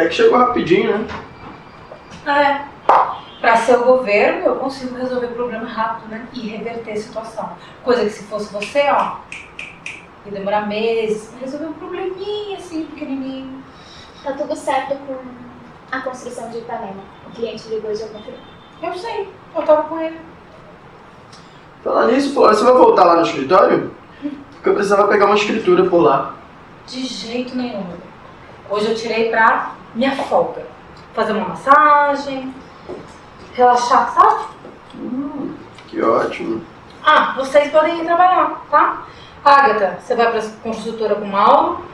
Até que chegou rapidinho, né? É. Pra ser o governo, eu consigo resolver o problema rápido, né? E reverter a situação. Coisa que se fosse você, ó, ia demorar meses pra resolver um probleminha assim, pequenininho. Tá tudo certo com a construção de Ipanema. O cliente ligou e já confirmou. Eu sei, eu tava com ele. Falar nisso, Flora, você vai voltar lá no escritório? Porque eu precisava pegar uma escritura por lá. De jeito nenhum. Hoje eu tirei pra minha folga. Fazer uma massagem, relaxar, sabe? Hum, que ótimo. Ah, vocês podem ir trabalhar, tá? Agatha, você vai pra construtora com o Mauro.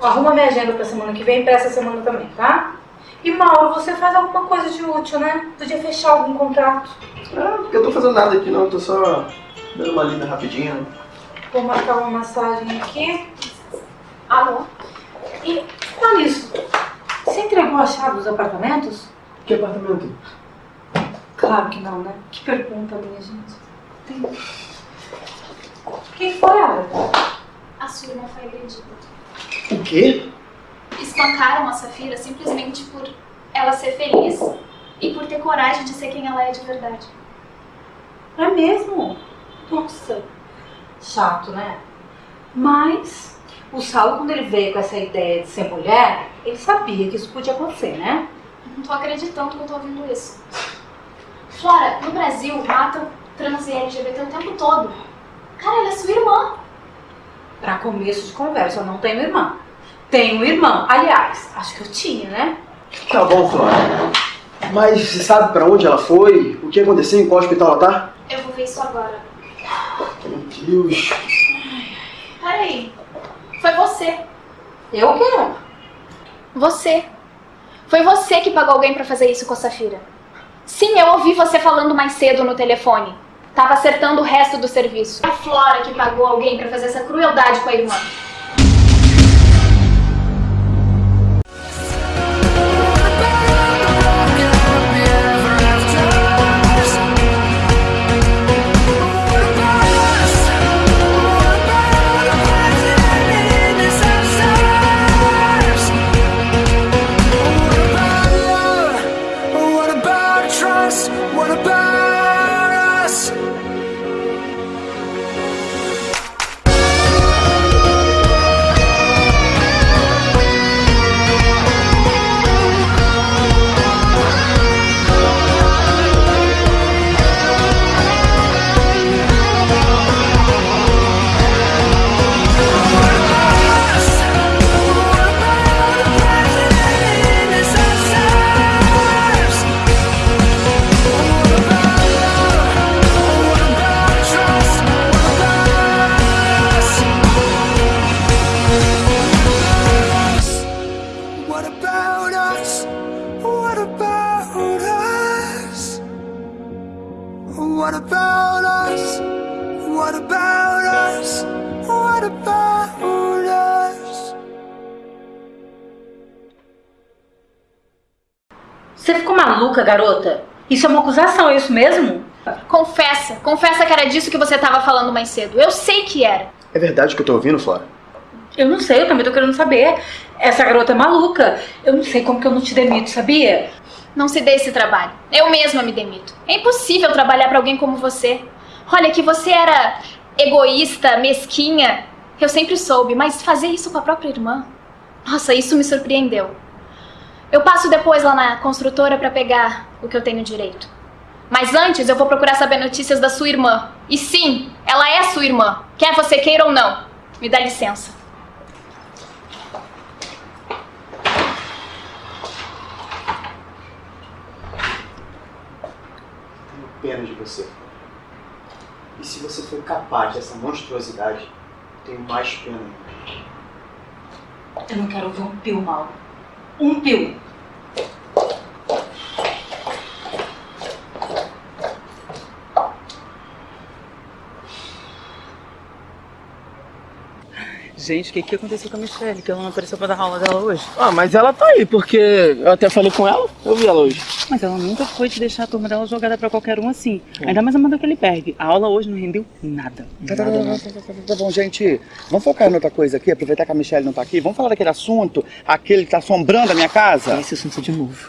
Arruma minha agenda pra semana que vem e pra essa semana também, tá? E Mauro, você faz alguma coisa de útil, né? Podia fechar algum contrato. Ah, porque eu tô fazendo nada aqui não, eu tô só dando uma lida rapidinho. Vou marcar uma massagem aqui. Alô? E tá nisso. Você entregou a chave dos apartamentos? Que apartamento? Claro que não, né? Que pergunta, minha gente. Tem... Quem foi, Agatha? A sua irmã foi agredida. O quê? Espancaram a Safira simplesmente por ela ser feliz e por ter coragem de ser quem ela é de verdade. É mesmo? Nossa. Chato, né? Mas o Saulo, quando ele veio com essa ideia de ser mulher, ele sabia que isso podia acontecer, né? Não tô acreditando que eu tô ouvindo isso. Flora, no Brasil matam trans e LGBT o tempo todo. Cara, ela é sua irmã. Pra começo de conversa, eu não tenho irmã. Tenho irmã. Aliás, acho que eu tinha, né? Tá bom, Flora. Mas você sabe pra onde ela foi? O que aconteceu? Em qual hospital ela tá? Eu vou ver isso agora. Meu Deus. Peraí. Foi você. Eu o quê? Você. Foi você que pagou alguém pra fazer isso com a Safira. Sim, eu ouvi você falando mais cedo no telefone. Tava acertando o resto do serviço. A Flora que pagou alguém pra fazer essa crueldade com a irmã. Garota? Isso é uma acusação, é isso mesmo? Confessa, confessa que era disso que você tava falando mais cedo. Eu sei que era. É verdade o que eu tô ouvindo, Flora? Eu não sei, eu também tô querendo saber. Essa garota é maluca. Eu não sei como que eu não te demito, sabia? Não se dê esse trabalho. Eu mesma me demito. É impossível trabalhar pra alguém como você. Olha, que você era egoísta, mesquinha. Eu sempre soube, mas fazer isso com a própria irmã. Nossa, isso me surpreendeu. Eu passo depois lá na construtora pra pegar o que eu tenho direito. Mas antes eu vou procurar saber notícias da sua irmã. E sim, ela é sua irmã, quer você queira ou não. Me dá licença. Tenho pena de você. E se você foi capaz dessa monstruosidade, tenho mais pena. Eu não quero ouvir um pio, Mauro. Um pio. Gente, o que, que aconteceu com a Michelle? Que ela não apareceu pra dar aula dela hoje? Ah, mas ela tá aí, porque eu até falei com ela, eu vi ela hoje. Mas ela nunca foi de deixar a turma dela jogada pra qualquer um assim. Ainda mais a Amanda Kellyberg. A aula hoje não rendeu nada. Tá, tá, tá, Nada, tá, nada. tá, tá, tá, tá bom, gente. Vamos focar em outra coisa aqui, aproveitar que a Michelle não tá aqui. Vamos falar daquele assunto, aquele que tá assombrando a minha casa. Esse assunto de novo.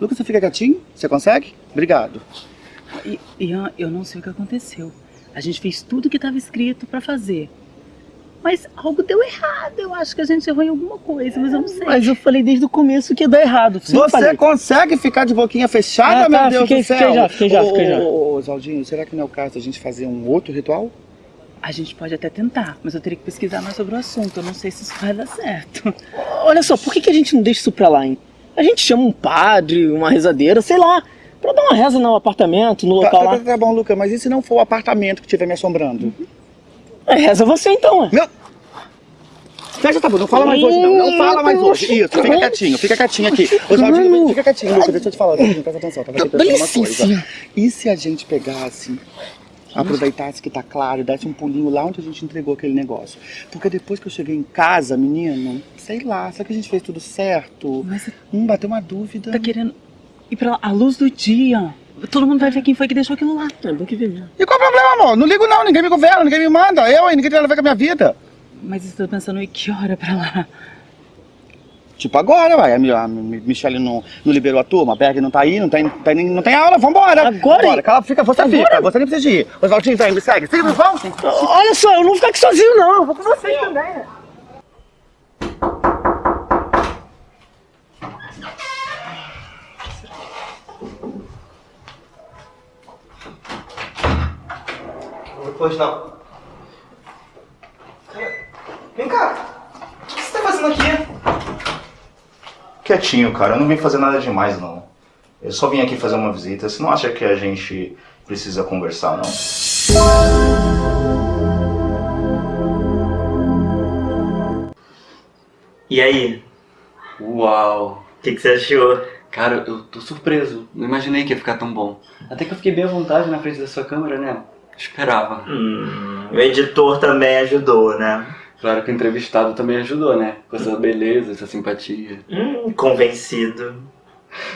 Lucas, você fica quietinho? Você consegue? Obrigado. E, Ian, eu não sei o que aconteceu. A gente fez tudo que estava escrito pra fazer. Mas algo deu errado. Eu acho que a gente errou em alguma coisa, mas eu não sei. Mas eu falei desde o começo que ia dar errado. Sim, você falei. consegue ficar de boquinha fechada, Ah, meu tá, Deus fiquei- do céu? fiquei já, fiquei já, Ô, fiquei já. Ô, Zaldinho, será que não é o caso da gente fazer um outro ritual? A gente pode até tentar, mas eu teria que pesquisar mais sobre o assunto. Eu não sei se isso vai dar certo. Olha só, por que, que a gente não deixa isso pra lá, hein? A gente chama um padre, uma rezadeira, sei lá, pra dar uma reza no apartamento, no Tá, local tá, lá. tá, tá bom, Lucas, mas e se não for o apartamento que estiver me assombrando? É, reza você então, ué. Meu... Fecha tá bom, não fala mais hoje não, não fala mais hoje. Isso, fica quietinho, fica quietinho aqui. Ô, Zaldinho, fica quietinho, Lucas, deixa eu te falar, Zaldinho, presta atenção, tava aqui pensando uma coisa. E se a gente pegasse, aproveitasse que tá claro e desse um pulinho lá onde a gente entregou aquele negócio? Porque depois que eu cheguei em casa, menino, sei lá, será que a gente fez tudo certo? Mas Hum, bateu uma dúvida. tá querendo ir pra lá à luz do dia. Todo mundo vai ver quem foi que deixou aquilo lá. É bom que ver mesmo. E qual o problema, amor? Não ligo não, ninguém me governa, ninguém me manda. Eu, hein, ninguém tem nada a ver com a minha vida. Mas estou pensando em que hora pra lá. Tipo agora, vai. A, Mi- a Mi- Michelle não, não liberou a turma, a Berg não tá aí, não tem, tem, nem- não tem aula, vambora. Agora? Vambora, cala, fica, você fica, você nem precisa de ir. Oswaldinho, vem, me segue. Segue, vamos. Olha só, eu não vou ficar aqui sozinho, não. Eu vou com vocês também. Pois não. Vem cá. O que você tá fazendo aqui? Quietinho, cara. Eu não vim fazer nada demais, não. Eu só vim aqui fazer uma visita. Você não acha que a gente precisa conversar, não? E aí, Uau! o que, que você achou? Cara, eu tô surpreso. Não imaginei que ia ficar tão bom. Até que eu fiquei bem à vontade na frente da sua câmera, né? Esperava. Hum, o editor também ajudou, né? Claro que o entrevistado também ajudou, né? Com essa beleza, essa simpatia. Hum, convencido.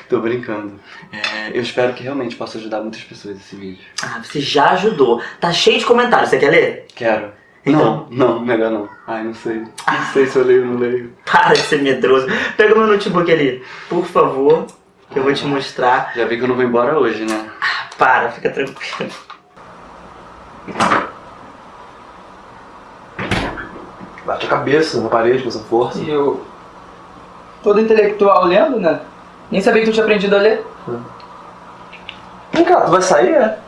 Tô brincando. É, eu espero que realmente possa ajudar muitas pessoas esse vídeo. Ah, você já ajudou. Tá cheio de comentários, você quer ler? Quero. Então. Não, não, melhor não. Ai, não sei. Não sei se eu leio ou não leio. Para de ser medroso. Pega o meu notebook ali, por favor, que eu vou te mostrar. Já vi que eu não vou embora hoje, né? Para, fica tranquilo. Bate a cabeça na parede com essa força. E eu. Todo intelectual lendo, né? Nem sabia que tu tinha aprendido a ler. Vem cá, tu vai sair, é?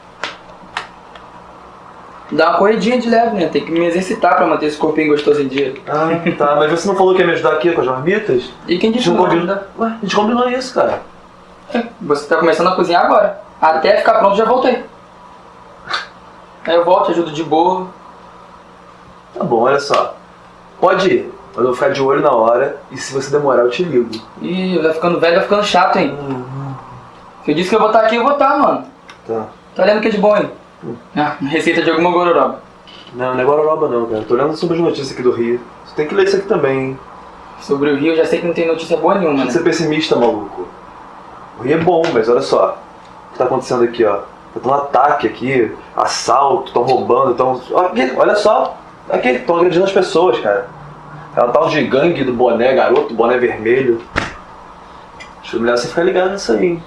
Dá uma corridinha de leve, né? Tem que me exercitar pra manter esse corpinho gostoso em dia. Ah, tá. Mas você não falou que ia me ajudar aqui com as marmitas? E quem disse que combinou. Ué, a gente combinou isso, cara. Você tá começando a cozinhar agora. Até ficar pronto, já voltei. Aí eu volto, ajudo de boa. Tá bom, olha só. Pode ir. Mas eu vou ficar de olho na hora e se você demorar eu te ligo. Ih, vai ficando velho, vai ficando chato, hein? Se eu disse que eu vou estar aqui, eu vou estar, mano. Tá. Tá olhando que de bom, hein? Ah, receita de alguma gororoba. Não, não é Guaroroba não, cara. Tô olhando sobre as notícias aqui do Rio. Você tem que ler isso aqui também, hein? Sobre o Rio, eu já sei que não tem notícia boa nenhuma, Deixa né? de ser pessimista, maluco. O Rio é bom, mas olha só. O que tá acontecendo aqui, ó? Tá tendo ataque aqui, assalto, tão roubando, tão. Aqui, olha só. Aqui, estão agredindo as pessoas, cara. É um tal de gangue do boné garoto, boné vermelho. Acho que é melhor você ficar ligado nisso aí. hein?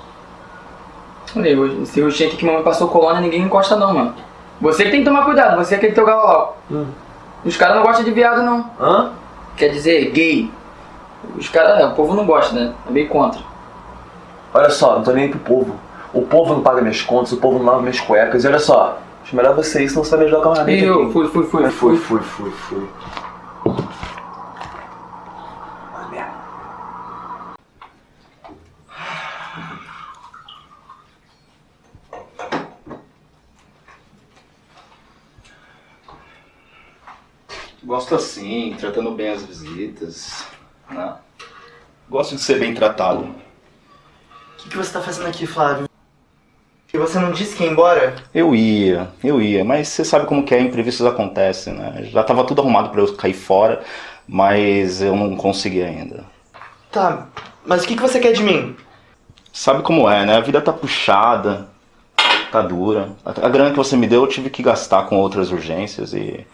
Olha esse roxinho aqui que mamãe passou colônia, ninguém encosta não, mano. Você que tem que tomar cuidado, você é aquele teu galolau. Hum. Os caras não gostam de viado, não. Hã? Quer dizer, gay. Os caras, o povo não gosta, né? É meio contra. Olha só, não tô nem pro povo. O povo não paga minhas contas, o povo não lava minhas cuecas. E olha só, acho melhor você ir, senão você vai me ajudar com a marmita eu aqui. fui, fui, fui, Mas fui, fui. fui, fui. Gosto assim, tratando bem as visitas. Né? Gosto de ser bem tratado. O que, que você tá fazendo aqui, Flávio? E você não disse que ia embora? Eu ia, eu ia, mas você sabe como que é, imprevistos acontecem, né? Já tava tudo arrumado pra eu cair fora, mas eu não consegui ainda. Tá, mas o que, que você quer de mim? Sabe como é, né? A vida tá puxada, tá dura. A a grana que você me deu eu tive que gastar com outras urgências e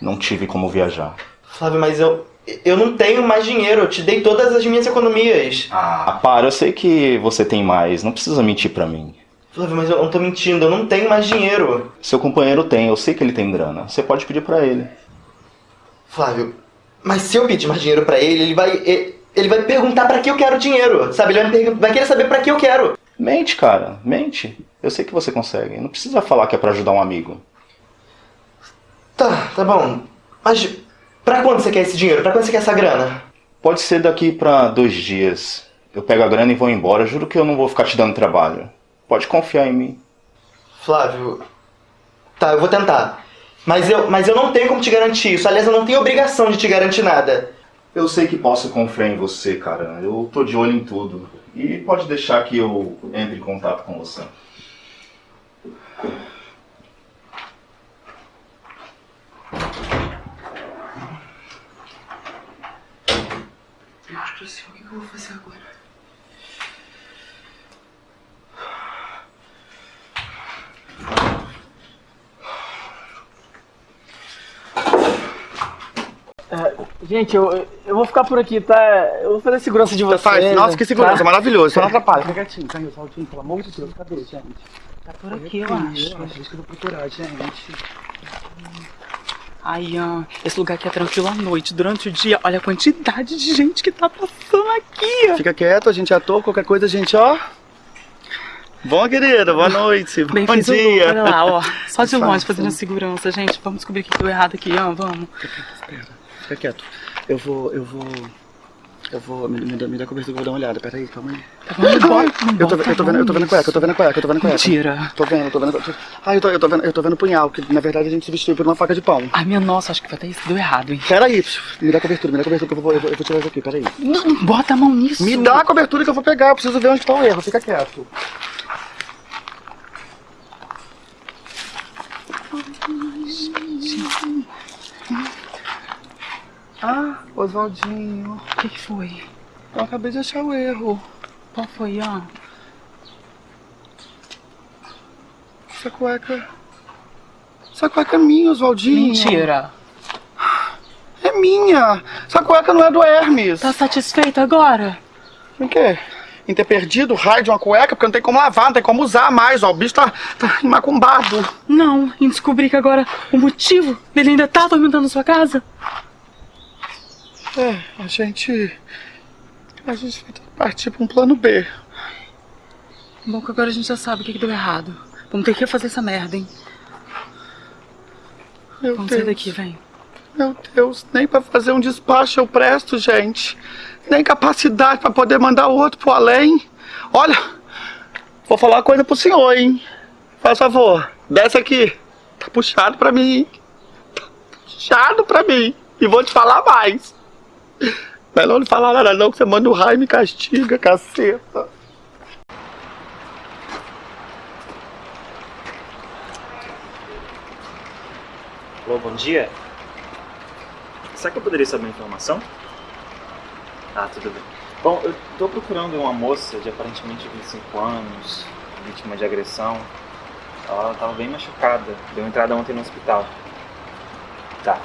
não tive como viajar. Flávio, mas eu. Eu não tenho mais dinheiro, eu te dei todas as minhas economias. Ah, para, eu sei que você tem mais, não precisa mentir pra mim. Flávio, mas eu não tô mentindo, eu não tenho mais dinheiro. Seu companheiro tem, eu sei que ele tem grana. Você pode pedir pra ele. Flávio, mas se eu pedir mais dinheiro pra ele, ele vai. Ele vai perguntar pra que eu quero dinheiro, sabe? Ele vai, vai querer saber pra que eu quero. Mente, cara, mente. Eu sei que você consegue. Não precisa falar que é pra ajudar um amigo. Tá, tá bom. Mas pra quando você quer esse dinheiro? Pra quando você quer essa grana? Pode ser daqui pra dois dias. Eu pego a grana e vou embora. Juro que eu não vou ficar te dando trabalho. Pode confiar em mim. Flávio. Tá, eu vou tentar. Mas eu, mas eu não tenho como te garantir isso. Aliás, eu não tenho obrigação de te garantir nada. Eu sei que posso confiar em você, cara. Eu tô de olho em tudo. E pode deixar que eu entre em contato com você. Deus do céu, o que eu vou fazer agora? Gente, eu, eu vou ficar por aqui, tá? Eu vou fazer segurança de vocês. Faz, nossa, que segurança, tá? maravilhoso. Só não atrapalha. Fica quietinho, caiu, Saltinho, pelo amor de Deus, cadê, gente? Tá por aqui, eu Eu acho. acho que eu vou procurar, gente. Ai, Ian, esse lugar aqui é tranquilo à noite. Durante o dia, olha a quantidade de gente que tá passando aqui. Fica quieto, a gente é ator, qualquer coisa, a gente, ó. Bom, querida, boa noite. Bem, Bom o dia. olha lá, ó. Só de longe fazendo a segurança, gente. Vamos descobrir o que deu errado aqui, Ian, vamos. Fica quieto. Eu vou, eu vou. Eu vou. Me, me, dá- me dá cobertura, vou dar uma olhada. Pera aí, calma aí. Tá bom, não Eu tô, eu tô vendo, eu tô vendo cueca, eu tô vendo cueca, eu tô vendo cueca. Mentira. Tô vendo, tô vendo. Tô... Ah, eu tô, eu tô vendo, eu tô vendo punhal, que na verdade a gente se vestiu por uma faca de pão. Ai, minha nossa, acho que vai ter isso. Deu errado, hein? Pera aí, me dá cobertura, me dá cobertura que eu vou, eu vou, eu vou tirar isso aqui, pera aí. Não, não bota a mão nisso. Me dá a cobertura que eu vou pegar, eu preciso ver onde tá o erro, fica quieto. Ah, Oswaldinho. O que, que foi? Eu acabei de achar o erro. Qual foi, Ian? Essa cueca. Essa cueca é minha, Oswaldinho. Mentira. É minha. Essa cueca não é do Hermes. Tá satisfeito agora? O quê? Em ter perdido o raio de uma cueca, porque não tem como lavar, não tem como usar mais, ó. O bicho tá, tá macumbado. Não, em descobrir que agora o motivo dele ainda tá atormentando sua casa? É, a gente. A gente vai ter que partir pra um plano B. Bom que agora a gente já sabe o que, que deu errado. Vamos ter que fazer essa merda, hein? Meu Vamos Deus. sair daqui, vem. Meu Deus, nem pra fazer um despacho eu presto, gente. Nem capacidade pra poder mandar o outro pro além. Olha, vou falar uma coisa pro senhor, hein? Faz favor, desce aqui. Tá puxado pra mim. Tá puxado pra mim. E vou te falar mais. Melhor não falar nada não, que você manda o raio e me castiga, caceta. Alô, bom dia. Será que eu poderia saber uma informação? Ah, tudo bem. Bom, eu tô procurando uma moça de aparentemente 25 anos, vítima de agressão. Ela tava bem machucada, deu entrada ontem no hospital. Tá.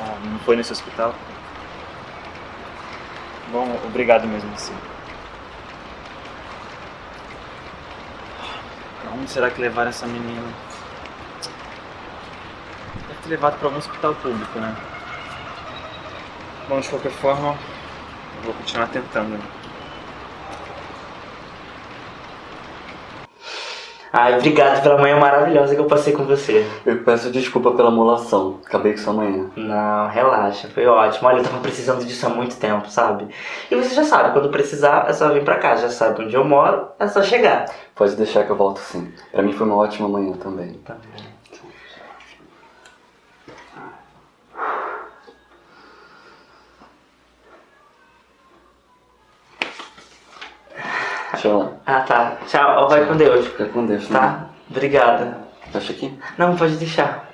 Ah, não foi nesse hospital? Bom, obrigado mesmo assim. Pra onde será que levaram essa menina? Deve ter levado pra algum hospital público, né? Bom, de qualquer forma, eu vou continuar tentando. né? Ai, obrigado pela manhã maravilhosa que eu passei com você. Eu peço desculpa pela molação. Acabei com sua manhã. Não, relaxa, foi ótimo. Olha, eu tava precisando disso há muito tempo, sabe? E você já sabe, quando precisar é só vir pra cá. Já sabe onde eu moro, é só chegar. Pode deixar que eu volto sim. Pra mim foi uma ótima manhã também. Tá Tchau. Ah, tá. Tchau. Vai com Deus. Fica com Deus. Tá? Obrigada. Fecha aqui? Não, pode deixar.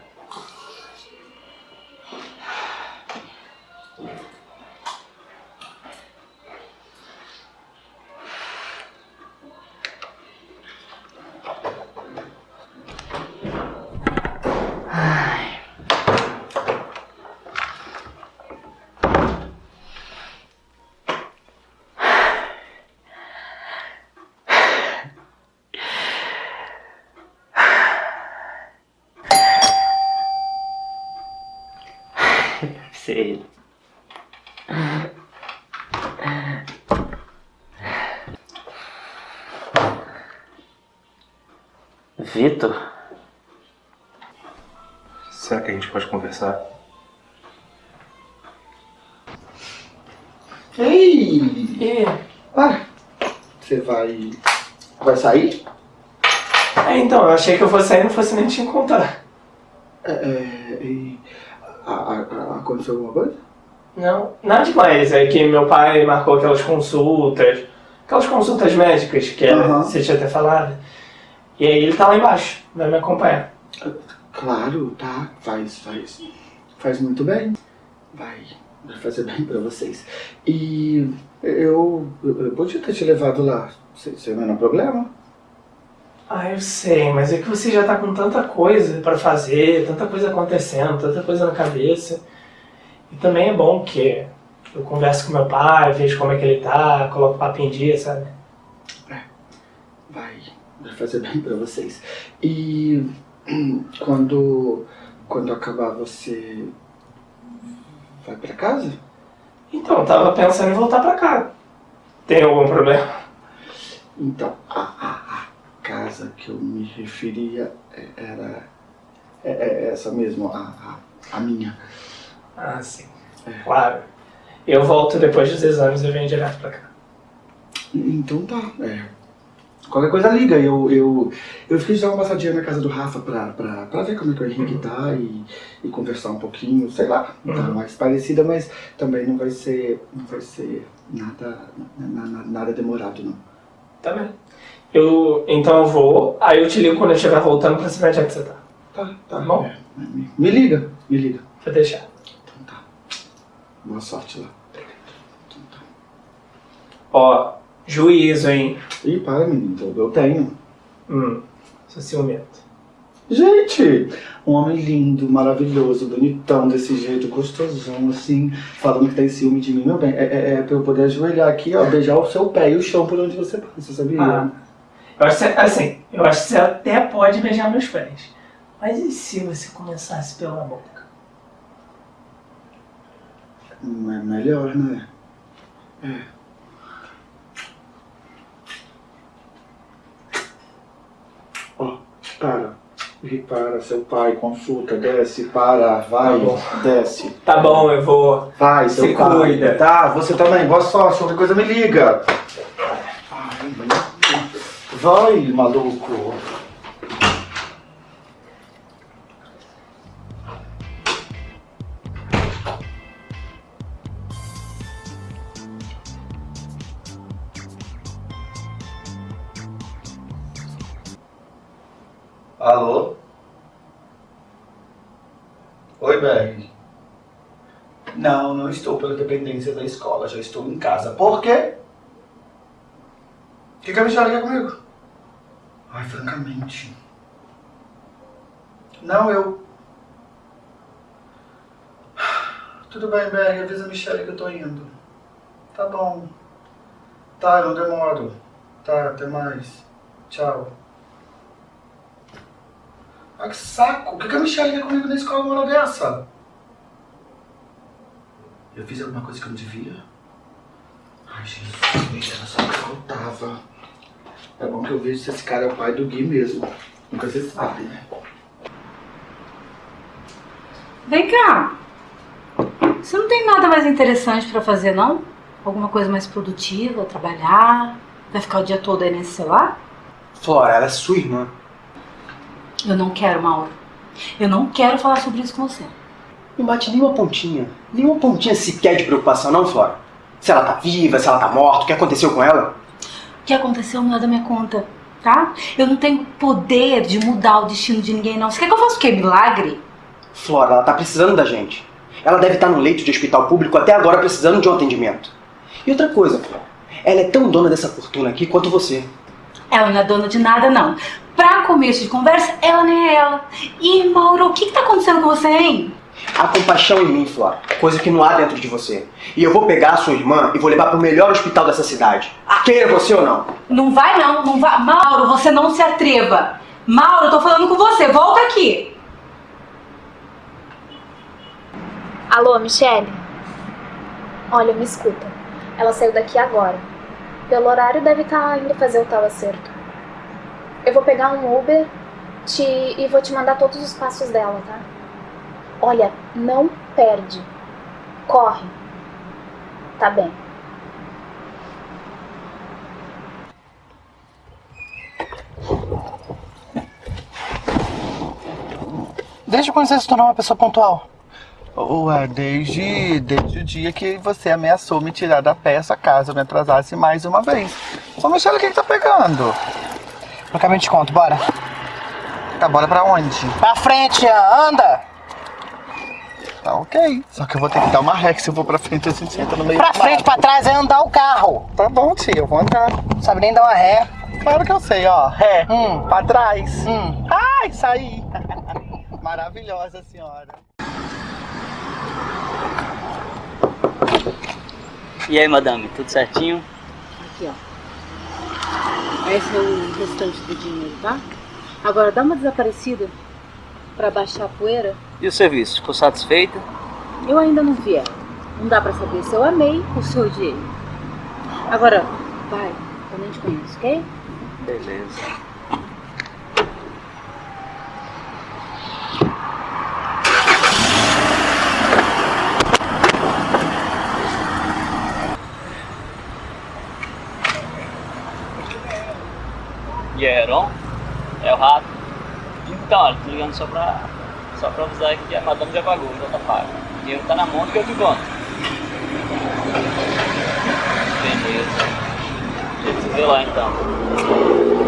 Sei. Vitor? Será que a gente pode conversar? Ei! Ah, você vai. Vai sair? É, então, eu achei que eu fosse sair e não fosse nem te encontrar. É, é, e. aconteceu alguma coisa? Não, nada demais. É que meu pai marcou aquelas consultas, aquelas consultas médicas que Aham. você tinha até falado. E aí ele tá lá embaixo, vai me acompanhar. Claro, tá. Faz, faz. Faz muito bem. Vai, vai fazer bem pra vocês. E eu, eu podia ter te levado lá. Você não é problema? Ah, eu sei, mas é que você já tá com tanta coisa pra fazer, tanta coisa acontecendo, tanta coisa na cabeça. E também é bom que eu converso com meu pai, vejo como é que ele tá, coloco o papo em dia, sabe? Vai, vai fazer bem pra vocês. E quando, quando acabar você vai pra casa? Então, eu tava pensando em voltar pra cá. Tem algum problema? Então, a, a, a casa que eu me referia é- era é, é essa mesmo, a, a, a minha. Ah, sim. Claro. Eu volto depois dos exames e venho direto pra cá. Então tá, é. Qualquer coisa liga, eu, eu, eu fiz já uma passadinha na casa do Rafa pra, pra, pra ver como é que o Henrique tá e, e conversar um pouquinho, sei lá, tá Uhum. mais parecida, mas também não vai ser, não vai ser nada, na- na- nada demorado não. Tá bem. Eu, então eu vou, aí eu te ligo quando eu estiver voltando pra saber onde é que você tá. Tá, tá. bom? Me, me liga, me liga. Vou deixar. Boa sorte lá. Ó, juízo, hein? Ih, para menino, eu- eu tenho. Hum, sou ciumento. Gente, um homem lindo, maravilhoso, bonitão, desse jeito, gostosão, assim, falando que tem ciúme de mim, meu bem, é, é, é pra eu poder ajoelhar aqui, ó, beijar o seu pé e o chão por onde você passa, sabia? Ah, eu acho que, você- assim, eu acho que você até pode beijar meus pés. Mas e se você começasse pela boca? Não é melhor, né? É. Ó, para. E para, seu pai, consulta, desce, para, vai, Tá desce. Tá bom, eu vou. Vai, seu Se pai. cuida. Tá, você também, boa sorte, qualquer coisa me liga. Ai, Vai, maluco. Da escola, já estou em casa. Por quê? O que, que a Michelle quer comigo? Ai, francamente. Não, eu. Tudo bem, Berg, avisa a Michelle que eu tô indo. Tá bom. Tá, não demoro. Tá, até mais. Tchau. Ah, que saco! O que, que a Michelle quer comigo na escola uma hora dessa? Eu fiz alguma coisa que eu não devia? Ai, Jesus, era só o que faltava. É bom que eu vejo se esse cara é o pai do Gui mesmo. Nunca se sabe, né? Vem cá. Você não tem nada mais interessante pra fazer, não? Alguma coisa mais produtiva, trabalhar? Vai ficar o dia todo aí nesse celular? Flora, ela é sua irmã. Eu não quero, Mauro. Eu não quero falar sobre isso com você. Não bate nenhuma pontinha. Nenhuma pontinha sequer de preocupação, não, Flora? Se ela tá viva, se ela tá morta, o que aconteceu com ela? que aconteceu não é da minha conta, tá? Eu não tenho poder de mudar o destino de ninguém, não. Você quer que eu faça o quê? Milagre? Flora, ela tá precisando da gente. Ela deve estar no leito de hospital público até agora precisando de um atendimento. E outra coisa, Flora, ela é tão dona dessa fortuna aqui quanto você. Ela não é dona de nada, não. Pra começo de conversa, ela nem é ela. E, Mauro, o que que tá acontecendo com você, hein? Há compaixão em mim, Flora, coisa que não há dentro de você. E eu vou pegar a sua irmã e vou levar pro melhor hospital dessa cidade. Queira você ou não. Não vai não, não vai. Mauro, você não se atreva. Mauro, eu tô falando com você, volta aqui. Alô, Michele? Olha, me escuta. Ela saiu daqui agora. Pelo horário deve estar indo fazer o tal acerto. Eu vou pegar um Uber te... e vou te mandar todos os passos dela, tá? Olha, não perde. Corre. Tá bem. Desde quando você se tornou uma pessoa pontual? Ué, desde, desde o dia que você ameaçou me tirar da peça caso eu me atrasasse mais uma vez. Ô, Michele, o que que tá pegando? No caminho te conto, bora. Tá, bora pra onde? Pra frente, Ian, anda! Tá ok. Só que eu vou ter que dar uma ré, que se eu for pra frente, a gente senta no meio Pra frente, pra trás é andar o carro. Tá bom, tia, eu vou andar. Não sabe nem dar uma ré. Claro que eu sei, ó. Ré, Hum. pra trás. Hum. Ai, saí. Maravilhosa senhora. E aí, madame, tudo certinho? Aqui, ó. Esse é o restante do dinheiro, tá? Agora dá uma desaparecida pra baixar a poeira. E o serviço, ficou satisfeita? Eu ainda não vi ela. Não dá pra saber se eu amei ou se eu odiei. Agora, vai, eu nem te conheço, ok? Beleza. E Heron? É o rato. Então, tô ligando só pra, só pra avisar que a madame já pagou, já tá pago. O dinheiro tá na mão que eu te conto. Beleza. A gente se vê lá então.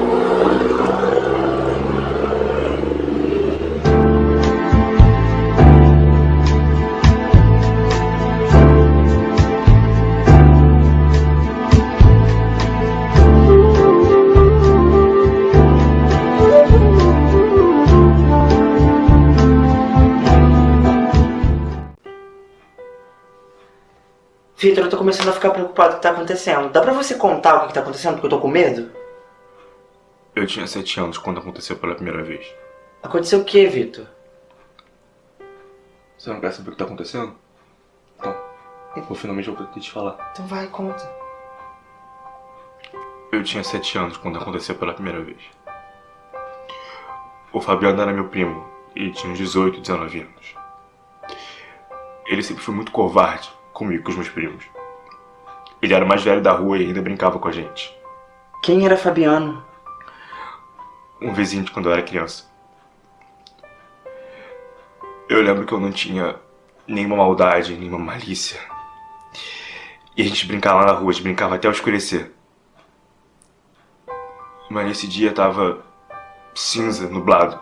Vitor, eu tô começando a ficar preocupado com o que tá acontecendo. Dá pra você contar o que que tá acontecendo? Porque eu tô com medo. Eu tinha sete anos quando aconteceu pela primeira vez. Aconteceu o que, Vitor? Você não quer saber o que tá acontecendo? Então, eu finalmente vou te falar. Então vai, conta. Eu tinha sete anos quando aconteceu pela primeira vez. O Fabiano era meu primo e tinha uns 18, 19 anos. Ele sempre foi muito covarde comigo e com os meus primos. Ele era o mais velho da rua e ainda brincava com a gente. Quem era Fabiano? Um vizinho de quando eu era criança. Eu lembro que eu não tinha nenhuma maldade, nenhuma malícia. E a gente brincava lá na rua, a gente brincava até escurecer. Mas nesse dia tava cinza, nublado.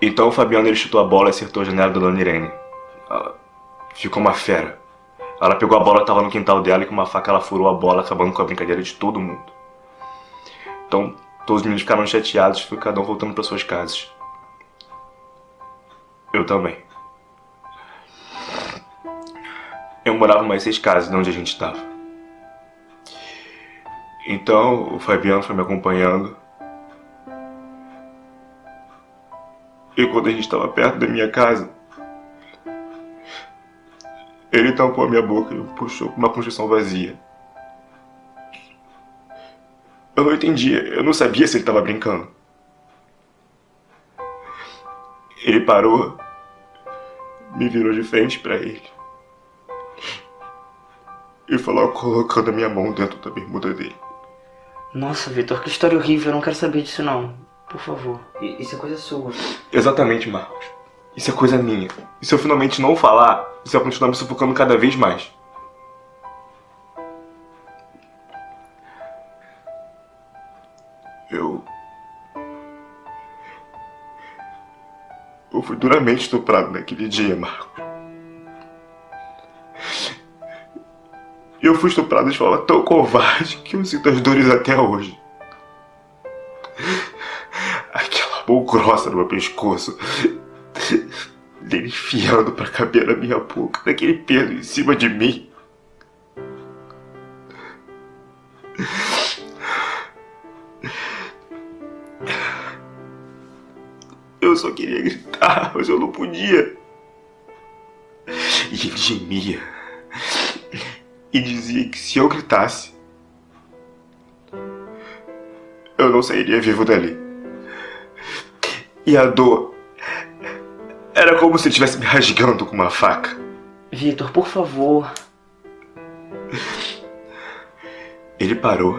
Então o Fabiano ele chutou a bola e acertou a janela da Dona Irene. Ficou uma fera. Ela pegou a bola, tava no quintal dela e com uma faca ela furou a bola, acabando com a brincadeira de todo mundo. Então todos os meninos ficaram chateados foi cada um voltando para suas casas. Eu também. Eu morava mais seis casas de onde a gente estava. Então o Fabiano foi me acompanhando. E quando a gente estava perto da minha casa, ele tampou a minha boca e me puxou para uma construção vazia. Eu não entendia, eu não sabia se ele estava brincando. Ele parou, me virou de frente para ele e falou colocando a minha mão dentro da bermuda dele. Nossa, Vitor, que história horrível. Eu não quero saber disso, não. Por favor. Isso é coisa sua. Exatamente, Marcos. Isso é coisa minha. E se eu finalmente não falar, você vai continuar me sufocando cada vez mais. Eu... Eu fui duramente estuprado naquele dia, Marco. Eu fui estuprado de forma tão covarde que eu sinto as dores até hoje. Aquela mão grossa no meu pescoço dele enfiando pra caber na minha boca, daquele peso em cima de mim. Eu só queria gritar, mas eu não podia. E ele gemia. E dizia que se eu gritasse, eu não sairia vivo dali. E a dor era como se ele estivesse me rasgando com uma faca. Vitor, por favor. Ele parou.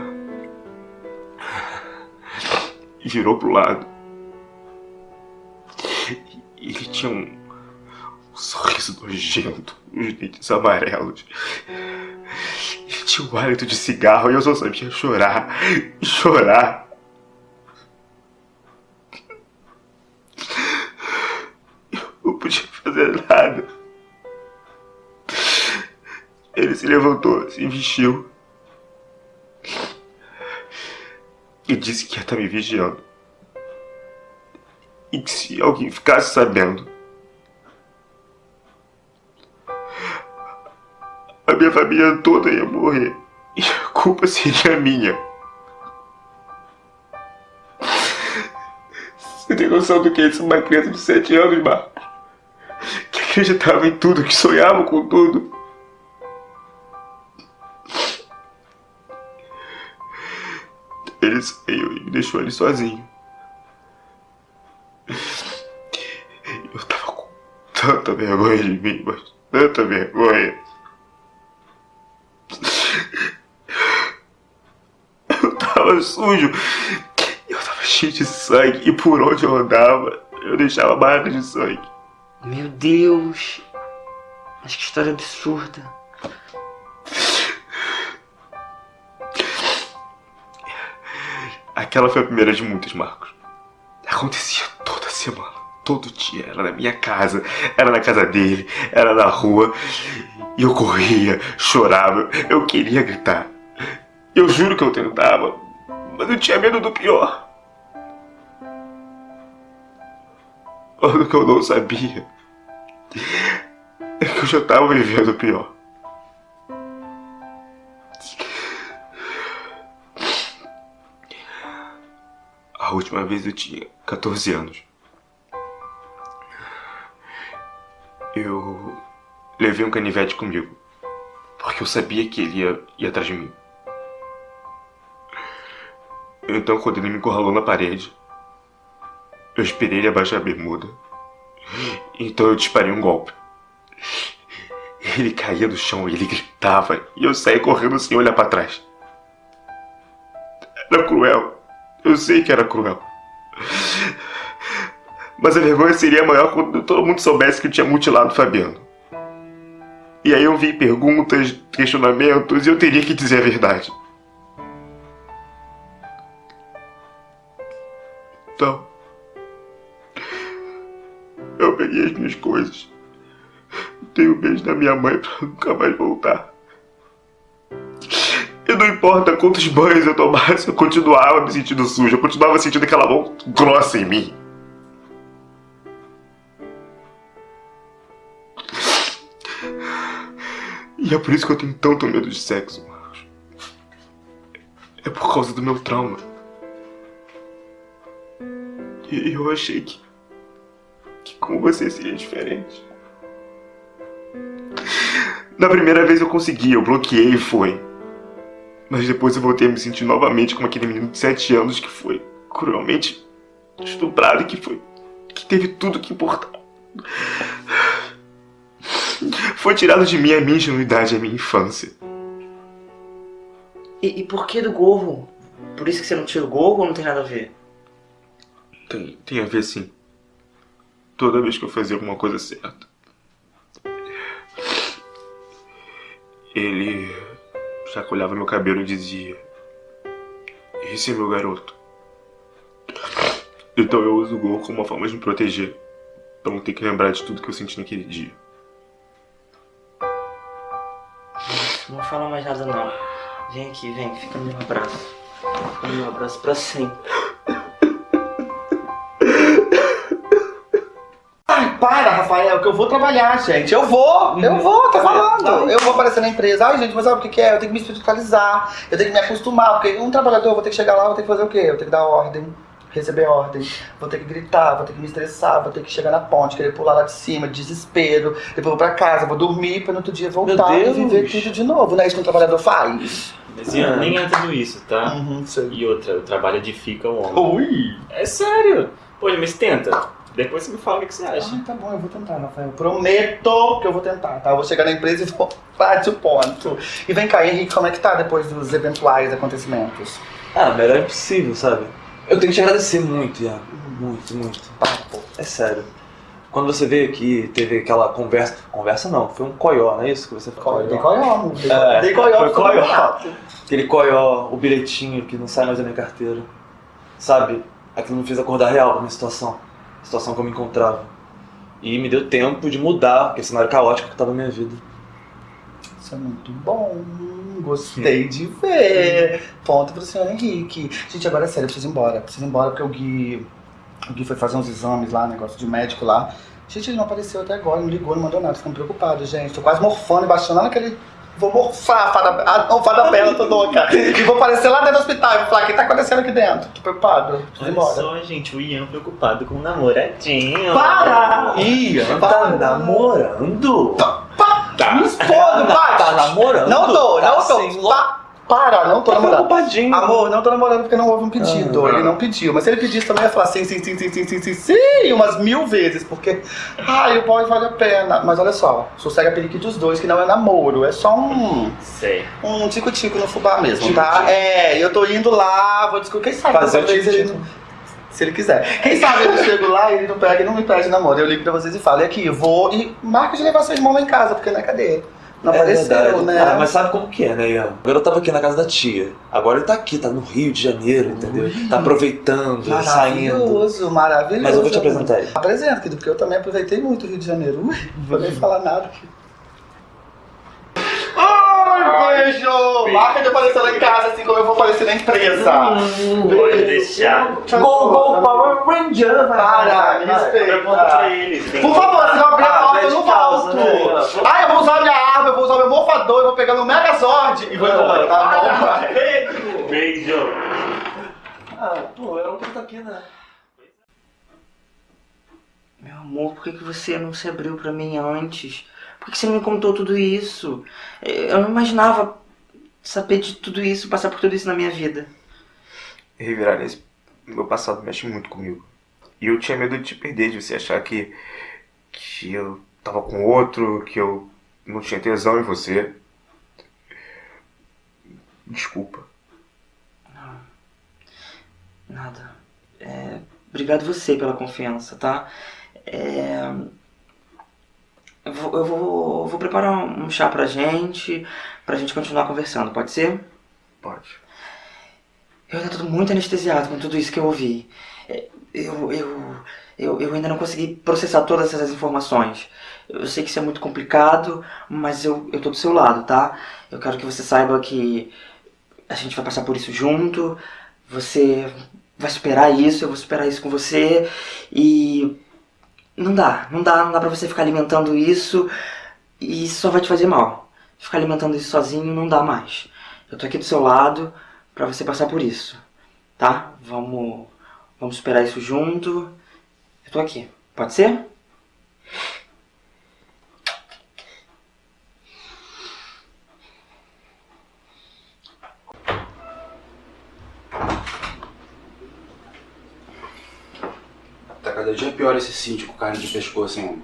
E virou pro lado. E ele tinha um, um sorriso nojento, os dentes amarelos. Ele tinha um hálito de cigarro e eu só sabia chorar, chorar. Eu não nada. Ele se levantou, se vestiu. E disse que ia estar me vigiando. E que se alguém ficasse sabendo, a minha família toda ia morrer. E a culpa seria minha. Você tem noção do que é isso? Uma criança de 7 anos, Marco? Acreditava em tudo, que sonhava com tudo. Ele saiu e me deixou ali sozinho. Eu tava com tanta vergonha de mim, mas tanta vergonha. Eu tava sujo. Eu tava cheio de sangue e por onde eu andava, eu deixava marcas de sangue. Meu Deus. Mas que história absurda. Aquela foi a primeira de muitas, Marcos. Acontecia toda semana, todo dia. Era na minha casa, era na casa dele, era na rua. E eu corria, chorava, eu queria gritar. Eu juro que eu tentava, mas eu tinha medo do pior. O que eu não sabia é que eu já estava vivendo pior. A última vez eu tinha 14 anos. Eu levei um canivete comigo, porque eu sabia que ele ia, ia atrás de mim. Então, quando ele me encurralou na parede, eu esperei ele abaixar a bermuda. Então eu disparei um golpe. Ele caía no chão e ele gritava, e eu saí correndo sem olhar para trás. Era cruel. Eu sei que era cruel. Mas a vergonha seria maior quando todo mundo soubesse que eu tinha mutilado Fabiano. E aí eu vi perguntas, questionamentos e eu teria que dizer a verdade. Então, eu peguei as minhas coisas, dei um beijo na minha mãe pra nunca mais voltar. E não importa quantos banhos eu tomasse, eu continuava me sentindo sujo, eu continuava sentindo aquela mão grossa em mim. E é por isso que eu tenho tanto medo de sexo, Marcos. É por causa do meu trauma. E eu achei que. Que com você seria diferente. Na primeira vez eu consegui, eu bloqueei e foi. Mas depois eu voltei a me sentir novamente como aquele menino de 7 anos que foi cruelmente estuprado e que foi. que teve tudo que importava. Foi tirado de mim a minha ingenuidade, a minha infância. E, e por que do gorro? Por isso que você não tira o gorro ou não tem nada a ver? Tem, tem a ver sim. Toda vez que eu fazia alguma coisa certa. Ele chacoalhava meu cabelo e dizia: Esse é meu garoto. Então eu uso o gorro como uma forma de me proteger. Pra não ter que lembrar de tudo que eu senti naquele dia. Não fala mais nada não. Vem aqui, vem, fica no meu abraço. Fica no meu abraço pra sempre. Para, Rafael, que eu vou trabalhar, gente. Eu vou, eu vou, tá falando. Eu vou aparecer na empresa. Ai, gente, mas sabe o que que é? Eu tenho que me espiritualizar, eu tenho que me acostumar, porque um trabalhador, eu vou ter que chegar lá, vou ter que fazer o quê? Eu tenho que dar ordem, receber ordem, vou ter que gritar, vou ter que me estressar, vou ter que chegar na ponte, querer pular lá de cima, desespero, depois vou pra casa, vou dormir pra no outro dia voltar e viver tudo de novo. Não é isso que um trabalhador faz? Mas Ian, nem é tudo isso, tá? E outra, o trabalho edifica o homem. Ui! É sério. Pô, mas tenta. Depois você me fala o que você acha. Ai, tá bom, eu vou tentar, Rafael. Prometo que eu vou tentar, tá? Eu vou chegar na empresa e vou bate o ponto. E vem cá, Henrique, como é que tá depois dos eventuais acontecimentos? Ah, melhor impossível, sabe? Eu tenho que te agradecer muito, Iago. Muito, muito. É sério. Quando você veio aqui, teve aquela conversa. Conversa não, foi um coió, não é isso que você falou? Dei coió, amor. Dei- É, dei coió, foi coió. Aquele coió, o bilhetinho que não sai mais da minha carteira. Sabe? Aquilo me fez acordar real pra minha situação. Situação que eu me encontrava. E me deu tempo de mudar aquele cenário caótico que tava na minha vida. Isso é muito bom. Gostei de ver. Ponto pro senhor Henrique. Gente, agora é sério, eu preciso ir embora. Preciso ir embora porque o Gui. O Gui foi fazer uns exames lá, negócio de médico lá. Gente, ele não apareceu até agora, não ligou, não mandou nada. Ficando preocupado, gente. Tô quase morfando e baixando lá naquele. Vou morfar a fada, a, não, fada bela, tô louca. E vou aparecer lá dentro do hospital e vou falar: o que tá acontecendo aqui dentro? Tô preocupado. Ir Olha embora. só, gente, o Ian preocupado com o namoradinho. Para! Ian tá namorando. Tá. Me expondo! Tá namorando? Não tô, Tá não tô. sim, Pa- para, não tô Tá namorando. preocupadinho. Amor, não tô namorando porque não houve um pedido. Ah. Ele não pediu. Mas se ele pedisse também, eu ia falar sim, sim, sim, sim, sim, sim, sim, sim, umas mil vezes. Porque, ai, o boy vale a pena. Mas olha só, sossega periquito dos dois, que não é namoro. É só um. Sei. Um tico-tico no fubá mesmo, tá? É, eu tô indo lá, vou descobrir. Quem sabe Fazer dessa o vez ele não. Se ele quiser. Quem sabe eu chego lá e ele não pega e não me pede namoro. Eu ligo pra vocês e falo, e aqui, eu vou e marca de levar seu irmão lá em casa, porque né, cadê? Não É verdade. né? Ah, mas sabe como que é, né, Ian? Agora eu tava aqui na casa da tia. Agora ele tá aqui, tá no Rio de Janeiro, entendeu? Tá aproveitando, saindo. Maravilhoso, maravilhoso. Mas eu vou te apresentar ele. Apresenta, querido, porque eu também aproveitei muito o Rio de Janeiro. Ui, não vou nem falar nada aqui. Beijo! Marca de aparecer lá em casa, assim como eu vou aparecer na empresa. Pode deixar. Go, go, Power Ranger! Para, me respeita. Por favor, se não abrir a Ah, porta, eu deixa não volto. né? Ai, eu vou usar minha arma, eu vou usar meu morfador, eu vou pegar meu Megazord e vou embora, tá bom? Beijo. Ah, pô, eu não tô aqui, né? Meu amor, por que, que você não se abriu pra mim antes? Por que, você não me contou tudo isso? Eu não imaginava saber de tudo isso, passar por tudo isso na minha vida. Revirar esse meu passado mexe muito comigo. E eu tinha medo de te perder, de você achar que, que eu tava com outro, que eu não tinha tesão em você. Desculpa. Nada. É, obrigado você pela confiança, tá? É, eu vou, eu vou, vou preparar um chá pra gente, pra gente continuar conversando, pode ser? Pode. Eu ainda tô muito anestesiado com tudo isso que eu ouvi. É, Eu, eu, eu, eu ainda não consegui processar todas essas informações. Eu sei que isso é muito complicado, mas eu, eu tô do seu lado, tá? Eu quero que você saiba que a gente vai passar por isso junto. Você vai superar isso, eu vou superar isso com você. E não dá, não dá, não dá pra você ficar alimentando isso e isso só vai te fazer mal. Ficar alimentando isso sozinho não dá mais. Eu tô aqui do seu lado pra você passar por isso, tá? Vamos, vamos superar isso junto. Eu tô aqui, pode ser? Cada dia pior esse síndico carne de pescoço, hein?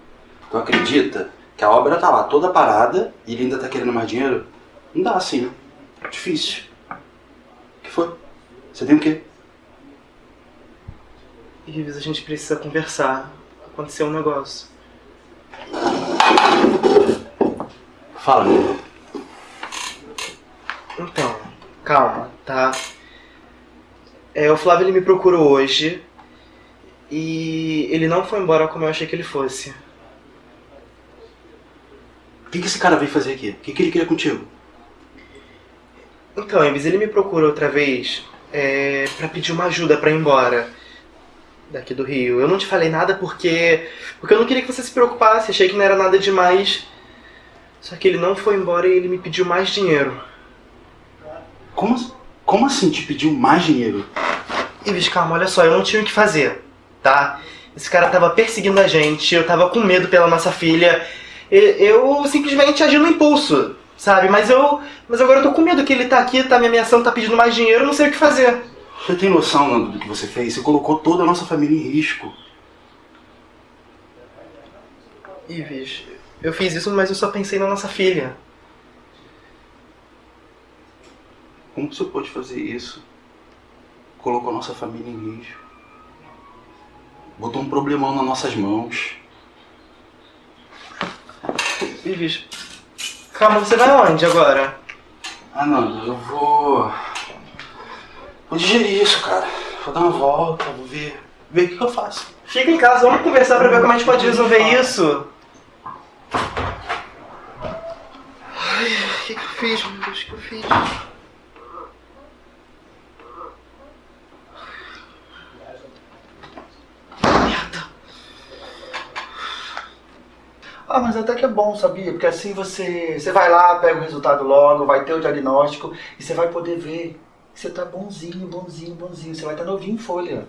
Tu acredita que a obra tá lá toda parada e ele ainda tá querendo mais dinheiro? Não dá assim, né? Difícil. O que foi? Você tem o quê? Ives, a gente precisa conversar. Aconteceu um negócio. Fala, meu. Então, calma, tá? É, o Flávio ele me procurou hoje E ele não foi embora como eu achei que ele fosse. O que, que esse cara veio fazer aqui? O que, que ele queria contigo? Então, Ives, ele me procurou outra vez é, para pedir uma ajuda para ir embora daqui do Rio. Eu não te falei nada porque porque eu não queria que você se preocupasse, achei que não era nada demais. Só que ele não foi embora e ele me pediu mais dinheiro. Como, como assim te pediu mais dinheiro? Ives, calma, olha só, eu não tinha o que fazer, tá? Esse cara tava perseguindo a gente, eu tava com medo pela nossa filha. Eu simplesmente agi no impulso, sabe? Mas eu. Mas agora eu tô com medo que ele tá aqui, tá me ameaçando, tá pedindo mais dinheiro, eu não sei o que fazer. Você tem noção, Nando, do que você fez? Você colocou toda a nossa família em risco. Ives, eu fiz isso, mas eu só pensei na nossa filha. Como você pode fazer isso? Colocou a nossa família em risco. Botou um problemão nas nossas mãos. Ives, calma, você vai aonde agora? Ah, Nando, eu vou. Vou digerir isso, cara. Vou dar uma volta, vou ver. Ver o que que eu faço. Fica em casa, vamos conversar pra ver como a gente pode resolver isso. Ai, o que, que eu fiz, meu Deus, o que eu fiz? Ah, mas até que é bom, sabia? Porque assim você, você vai lá, pega o resultado logo, vai ter o diagnóstico e você vai poder ver que você tá bonzinho, bonzinho, bonzinho. Você vai estar novinho em folha.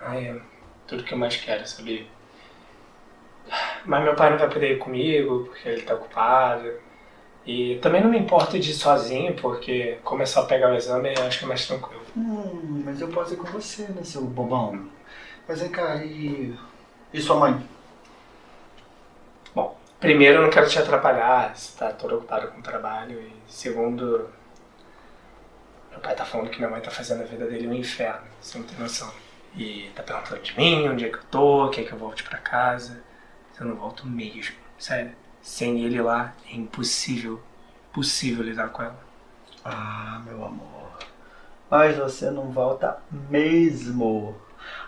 Ai, é tudo que eu mais quero, sabia? Mas meu pai não vai poder ir comigo, porque ele tá ocupado. E também não me importo de ir sozinho, porque como é só pegar o exame, eu acho que é mais tranquilo. Hum, mas eu posso ir com você, né, seu bobão? Mas vem cá, e. E sua mãe? Primeiro, eu não quero te atrapalhar, você tá todo ocupado com o trabalho. E segundo, meu pai tá falando que minha mãe tá fazendo a vida dele um inferno, você não tem noção. E tá perguntando de mim, onde é que eu tô, quer que eu volte pra casa. Eu não volto mesmo, sério. Sem ele lá, é impossível, impossível lidar com ela. Ah, meu amor. Mas você não volta mesmo.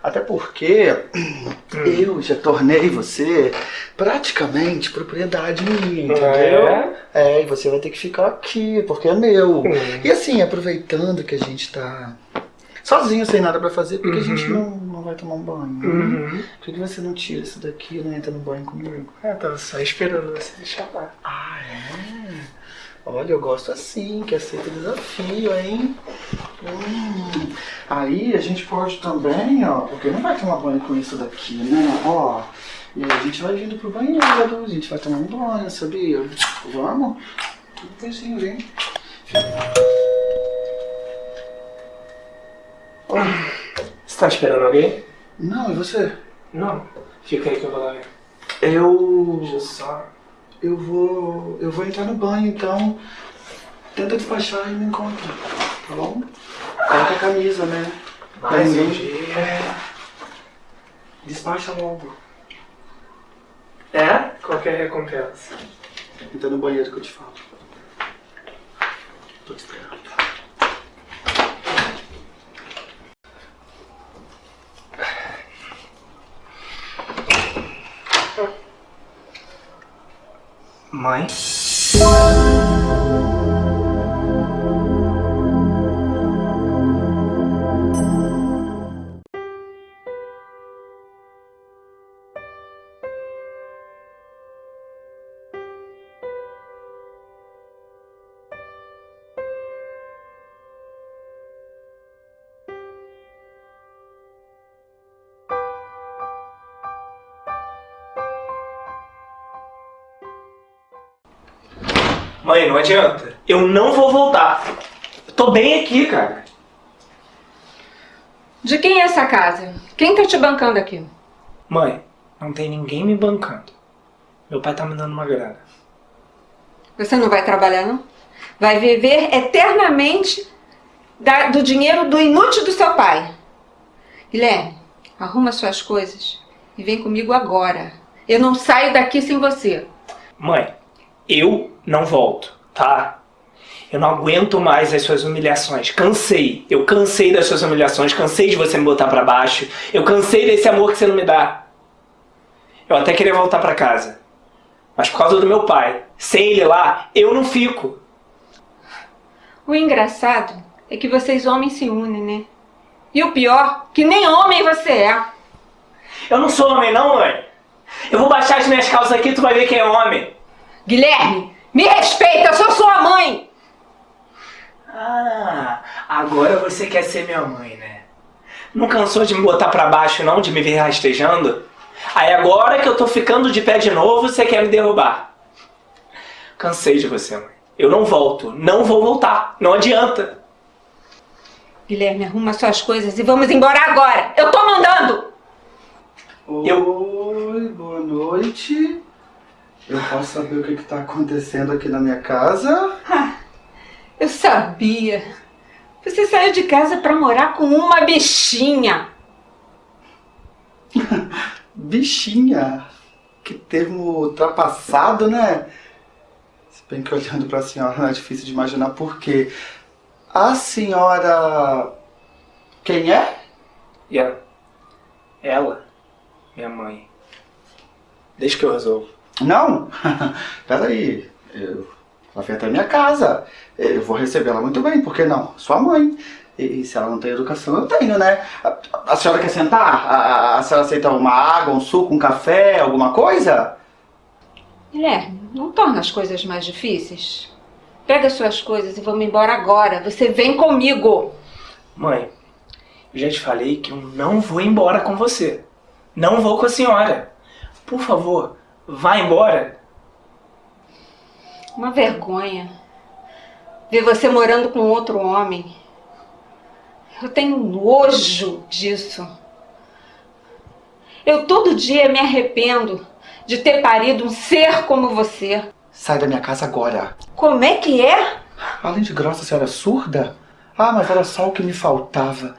Até porque eu já tornei você praticamente propriedade minha, entendeu? é? É, e você vai ter que ficar aqui, porque é meu. E assim, aproveitando que a gente tá sozinho, sem nada pra fazer, por que a gente não, não vai tomar um banho? né? Uhum. Por que você não tira isso daqui e não entra no banho comigo? É, tava só esperando você me chamar. Ah, é? Olha, eu gosto assim, que aceita desafio, hein? Hum. Aí a gente pode também, ó, porque não vai tomar banho com isso daqui, né? Ó, e a gente vai vindo pro banheiro, a gente vai tomar um banho, sabia? Vamos? Devagarzinho, vem. Você tá esperando alguém? Não, e você? Não. Fica aí que eu vou lá ver. Eu. Deixa eu só. Eu vou. Eu vou entrar no banho, então. Tenta despachar e me encontra, tá bom? Coloca a camisa, né? Mais um dia. É. Despacha logo. É? Qualquer recompensa. Entra no banheiro que eu te falo. Tô te esperando. Mãe? Mãe, não adianta. Eu não vou voltar. Eu tô bem aqui, cara. De quem é essa casa? Quem tá te bancando aqui? Mãe, não tem ninguém me bancando. Meu pai tá me dando uma grana. Você não vai trabalhar, não? Vai viver eternamente da- do dinheiro do inútil do seu pai. Guilherme, arruma suas coisas e vem comigo agora. Eu não saio daqui sem você. Mãe, eu não volto, tá? Eu não aguento mais as suas humilhações. Cansei. Eu cansei das suas humilhações. Cansei de você me botar pra baixo. Eu cansei desse amor que você não me dá. Eu até queria voltar pra casa. Mas por causa do meu pai. Sem ele lá, eu não fico. O engraçado é que vocês homens se unem, né? E o pior, que nem homem você é. Eu não sou homem não, mãe. Eu vou baixar as minhas calças aqui, tu vai ver quem é homem. Guilherme, me respeita, eu sou sua mãe. Ah, agora você quer ser minha mãe, né? Não cansou de me botar pra baixo não, de me ver rastejando? Aí agora que eu tô ficando de pé de novo, você quer me derrubar. Cansei de você, mãe. Eu não volto, não vou voltar, não adianta. Guilherme, arruma suas coisas e vamos embora agora. Eu tô mandando. Oi, boa noite. Eu posso saber o que está acontecendo aqui na minha casa? Eu sabia. Você saiu de casa pra morar com uma bichinha. Bichinha? Que termo ultrapassado, né? Se bem que olhando pra senhora não é difícil de imaginar por quê. A senhora... Quem é? Ian, ela, minha mãe. Deixa que eu resolvo. Não? Peraí. Eu... Ela vem até minha casa. Eu vou recebê-la muito bem, por que não? Sua mãe. E, e se ela não tem educação, eu tenho, né? A, a senhora quer sentar? A, a, senhora aceita uma água, um suco, um café, alguma coisa? Guilherme, não torna as coisas mais difíceis. Pega suas coisas e vamos embora agora. Você vem comigo. Mãe, eu já te falei que eu não vou embora com você. Não vou com a senhora. Por favor, vá embora. Uma vergonha. Ver você morando com outro homem. Eu tenho nojo disso. Eu todo dia me arrependo de ter parido um ser como você. Sai da minha casa agora. Como é que é? Além de grossa, a senhora é surda? Ah, mas era só o que me faltava.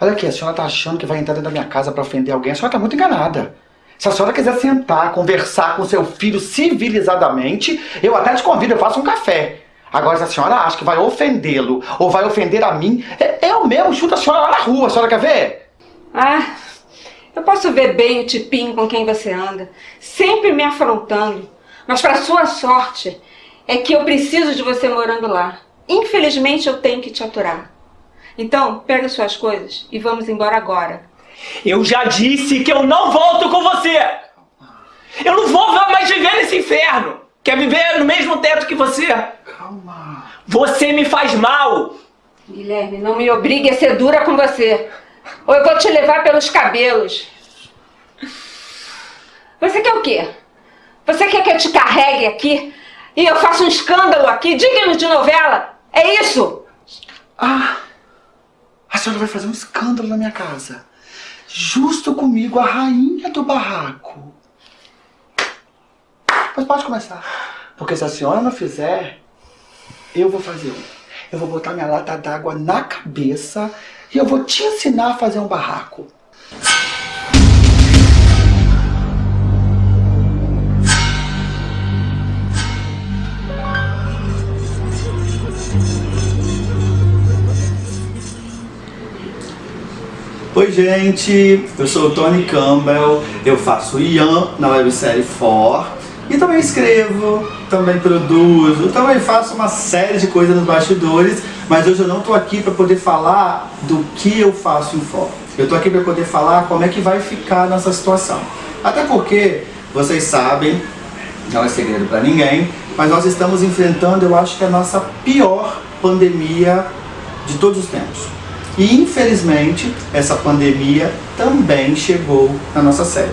Olha aqui, a senhora tá achando que vai entrar dentro da minha casa pra ofender alguém. A senhora tá muito enganada. Se a senhora quiser sentar, conversar com seu filho civilizadamente, eu até te convido, eu faço um café. Agora, se a senhora acha que vai ofendê-lo ou vai ofender a mim, é, eu mesmo chuto a senhora lá na rua. A senhora quer ver? Ah, eu posso ver bem o tipinho com quem você anda, sempre me afrontando. Mas para sua sorte, é que eu preciso de você morando lá. Infelizmente, eu tenho que te aturar. Então, pega suas coisas e vamos embora agora. Eu já disse que eu não volto com você! Eu não vou mais viver nesse inferno! Quer viver no mesmo teto que você? Calma. Você me faz mal! Guilherme, não me obrigue a ser dura com você. Ou eu vou te levar pelos cabelos. Você quer o quê? Você quer que eu te carregue aqui? E eu faça um escândalo aqui, digno de novela? É isso? Ah, a senhora vai fazer um escândalo na minha casa. Justo comigo, a rainha do barraco. Mas pode começar. Porque se a senhora não fizer, eu vou fazer um. Eu vou botar minha lata d'água na cabeça e eu vou te ensinar a fazer um barraco. Oi gente, eu sou o Tony Campbell, eu faço Ian na websérie For e também escrevo, também produzo, também faço uma série de coisas nos bastidores, mas hoje eu não estou aqui para poder falar do que eu faço em For. Eu estou aqui para poder falar como é que vai ficar nessa situação. Até porque, vocês sabem, não é segredo para ninguém, mas nós estamos enfrentando, eu acho que a nossa pior pandemia de todos os tempos. E infelizmente, essa pandemia também chegou na nossa série.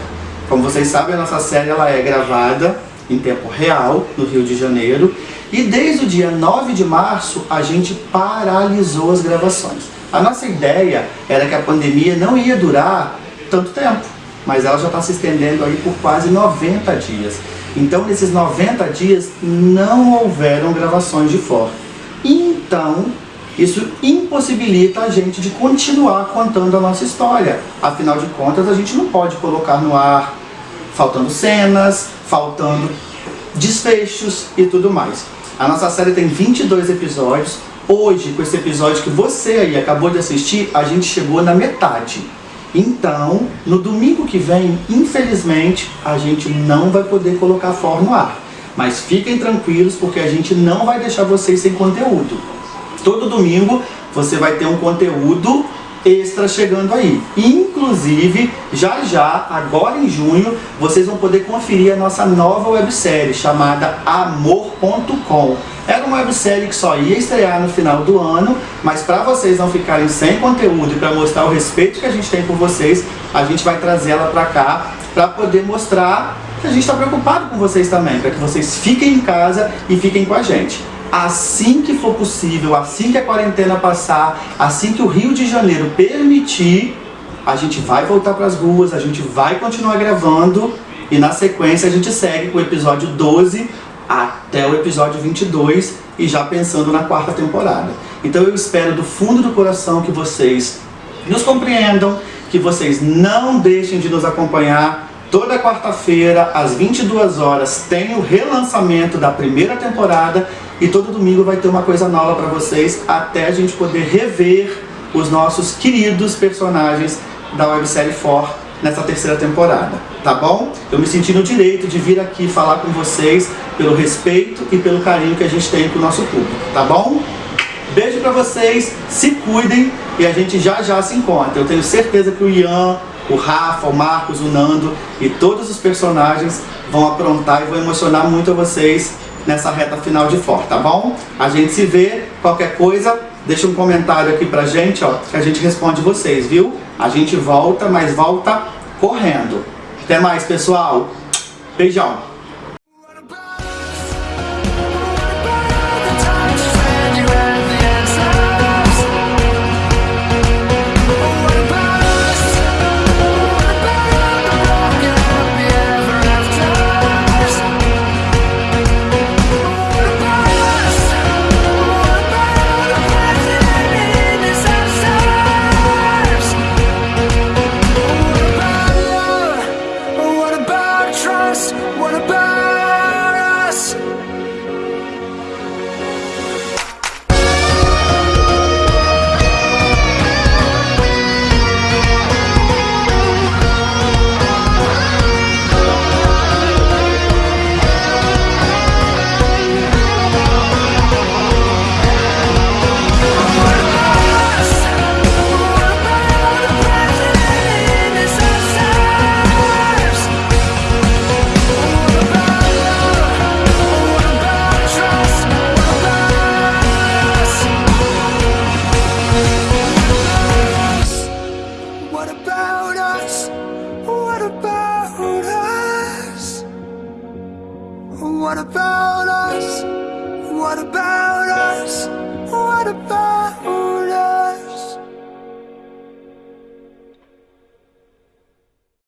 Como vocês sabem, a nossa série ela é gravada em tempo real, no Rio de Janeiro, e desde o dia 9 de março a gente paralisou as gravações. A nossa ideia era que a pandemia não ia durar tanto tempo, mas ela já está se estendendo aí por quase 90 dias. Então, nesses 90 dias, não houveram gravações de fora. Então, isso impossibilita a gente de continuar contando a nossa história. Afinal de contas, a gente não pode colocar no ar faltando cenas, faltando desfechos e tudo mais. A nossa série tem 22 episódios. Hoje, com esse episódio que você aí acabou de assistir, a gente chegou na metade. Então, no domingo que vem, infelizmente, a gente não vai poder colocar For no ar. Mas fiquem tranquilos porque a gente não vai deixar vocês sem conteúdo. Todo domingo você vai ter um conteúdo extra chegando aí. Inclusive, já já, agora em junho, vocês vão poder conferir a nossa nova websérie chamada Amor.com. Era uma websérie que só ia estrear no final do ano, mas para vocês não ficarem sem conteúdo e para mostrar o respeito que a gente tem por vocês, a gente vai trazer ela para cá para poder mostrar que a gente está preocupado com vocês também, para que vocês fiquem em casa e fiquem com a gente assim que for possível, assim que a quarentena passar, assim que o Rio de Janeiro permitir, a gente vai voltar para as ruas, a gente vai continuar gravando e na sequência a gente segue com o episódio 12 até o episódio 22 e já pensando na quarta temporada. Então eu espero do fundo do coração que vocês nos compreendam, que vocês não deixem de nos acompanhar Toda quarta-feira, às 22 horas, tem o relançamento da primeira temporada e todo domingo vai ter uma coisa nova para vocês até a gente poder rever os nossos queridos personagens da websérie For nessa terceira temporada, tá bom? Eu me senti no direito de vir aqui falar com vocês pelo respeito e pelo carinho que a gente tem com o nosso público, tá bom? Beijo pra vocês, se cuidem e a gente já já se encontra. Eu tenho certeza que o Ian, o Rafa, o Marcos, o Nando e todos os personagens vão aprontar e vão emocionar muito a vocês nessa reta final de For, tá bom? A gente se vê, qualquer coisa, deixa um comentário aqui pra gente, ó, que a gente responde vocês, viu? A gente volta, mas volta correndo. Até mais, pessoal. Beijão.